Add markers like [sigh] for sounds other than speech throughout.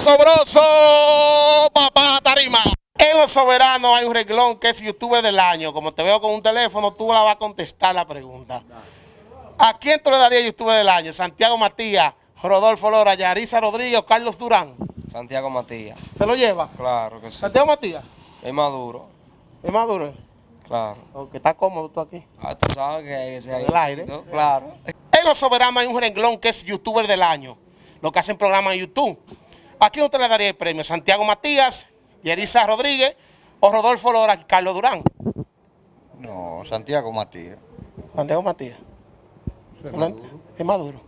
sobroso, papá Tarima. En Los Soberanos hay un reglón que es youtuber del año. Como te veo con un teléfono, tú la vas a contestar la pregunta. ¿A quién tú le darías youtuber del año? ¿Santiago Matías, Rodolfo Lora, Yarisa Rodríguez Carlos Durán? Santiago Matías. ¿Se lo lleva? Claro que sí. ¿Santiago Matías? Es maduro. ¿Es maduro? Claro. Porque está cómodo tú aquí. Ah, tú sabes que ese ahí. El aire. Claro. En Los Soberanos hay un renglón que es youtuber del año. Lo que hacen programas en YouTube. ¿A quién usted le daría el premio? ¿Santiago Matías, Yerisa Rodríguez o Rodolfo Lora y Carlos Durán? No, Santiago Matías. Santiago Matías. Es maduro. Es maduro.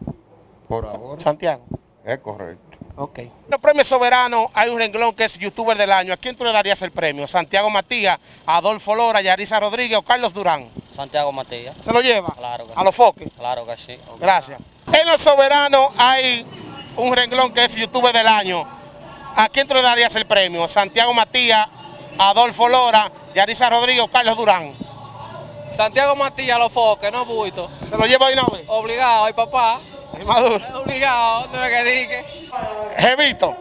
Por ahora. Santiago. Es correcto. Ok. En los premios soberanos hay un renglón que es youtuber del año. ¿A quién tú le darías el premio? ¿Santiago Matías, Adolfo Lora, Yarisa Rodríguez o Carlos Durán? Santiago Matías. ¿Se lo lleva? Claro que A los foques. Claro que sí. Gracias. En los soberanos hay un renglón que es youtuber del año. ¿A quién tú le darías el premio? ¿Santiago Matías, Adolfo Lora, Yarisa Rodríguez Carlos Durán? Santiago Matías, los foques, no buito. ¿Se lo lleva una vez? Obligado, ay papá. Es maduro. Obligado, no que dije. Jevito,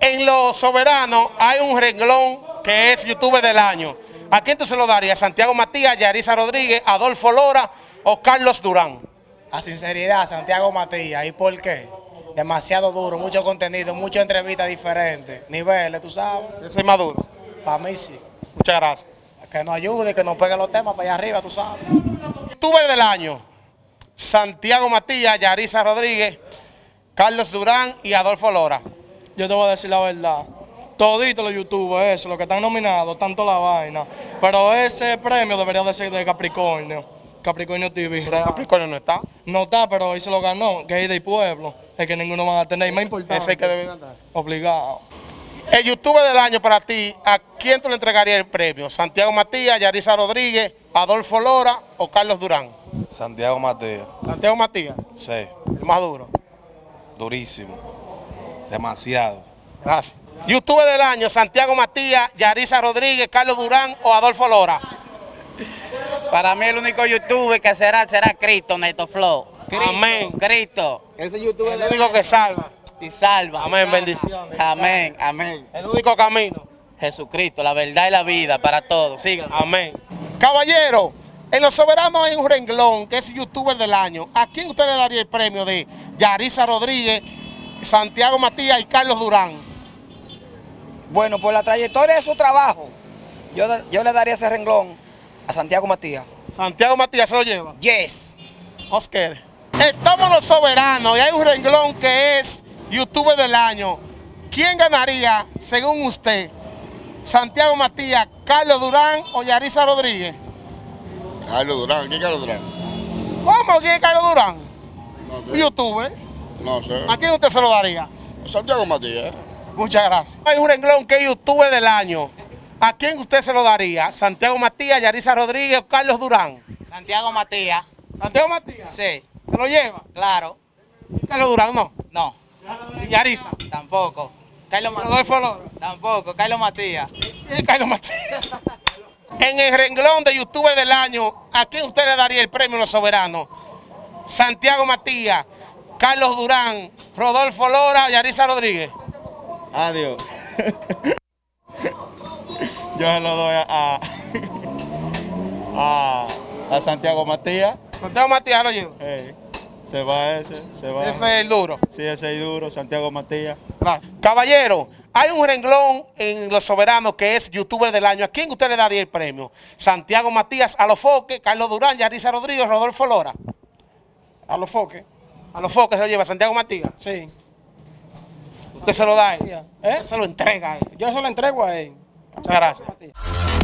en los soberanos hay un renglón que es youtuber del año. ¿A quién tú se lo darías? ¿Santiago Matías, Yarisa Rodríguez, Adolfo Lora o Carlos Durán? A sinceridad, Santiago Matías. ¿Y por qué? Demasiado duro, mucho contenido, muchas entrevistas diferentes, niveles, tú sabes. Ese es maduro. Para mí sí. Muchas gracias. Que nos ayude, que nos pegue los temas para allá arriba, tú sabes. Youtuber del año. Santiago Matías, Yarisa Rodríguez, Carlos Durán y Adolfo Lora. Yo te voy a decir la verdad. Toditos los youtubers, eso, los que están nominados, tanto la vaina. Pero ese premio debería de ser de Capricornio. Capricornio TV. real. Capricornio no está. No está, pero hoy se lo ganó, que es de pueblo. Es que ninguno van a tener. Más importante. Ese es el que debe andar. Obligado. El youtuber del año para ti, ¿a quién tú le entregarías el premio? ¿Santiago Matías, Yarisa Rodríguez, Adolfo Lora o Carlos Durán? Santiago Matías, Santiago Matías, sí, el más duro. durísimo, demasiado. Gracias. Youtuber del año, Santiago Matías, Yarisa Rodríguez, Carlos Durán o Adolfo Lora. Para mí el único youtuber que será será Cristo, Neto Flow. Cristo, Amén. Cristo. Ese youtuber es el único que salva. Y salva. Amén, bendiciones. Amén, amén. El único camino. Jesucristo, la verdad y la vida para todos. Sigan. Amén. Caballero, en Los Soberanos hay un renglón que es youtuber del año. ¿A quién usted le daría el premio de Yarisa Rodríguez, Santiago Matías y Carlos Durán? Bueno, por la trayectoria de su trabajo, yo, yo le daría ese renglón a Santiago Matías. Santiago Matías se lo lleva. Yes. Oscar. Estamos los soberanos y hay un renglón que es youtuber del año. ¿Quién ganaría, según usted, Santiago Matías, Carlos Durán o Yarisa Rodríguez? Carlos Durán. ¿Quién es Carlos Durán? ¿Cómo? ¿Quién es Carlos Durán? No Un youtuber. No sé. ¿A quién usted se lo daría? Santiago Matías. Muchas gracias. Hay un renglón que es youtuber del año. ¿A quién usted se lo daría? ¿Santiago Matías, Yarisa Rodríguez o Carlos Durán? Santiago Matías. ¿Santiago Matías? Sí, ¿Se lo lleva? claro. Carlos Durán no. No, ¿Y Yarisa? tampoco. Carlos Matías. Rodolfo Lora. Tampoco. Carlos Matías. Carlos Matías. En el renglón de youtuber del año, ¿a quién usted le daría el premio Los Soberanos? Santiago Matías, Carlos Durán, Rodolfo Lora, Yarisa Rodríguez. Adiós. [laughs] Yo se lo doy a, a, a, a Santiago Matías. Santiago Matías lo lleva. Ey, se va ese, se va. Ese es el duro. Sí, ese es duro, Santiago Matías. Gracias. Caballero, hay un renglón en Los Soberanos que es youtuber del año. ¿A quién usted le daría el premio? Santiago Matías, a los foques, Carlos Durán, Yarisa Rodríguez, Rodolfo Lora. A los foques. A los foques se lo lleva Santiago Matías. Sí. Usted se lo da a él. ¿Eh? Usted se lo entrega a él. Yo se lo entrego a él. Muchas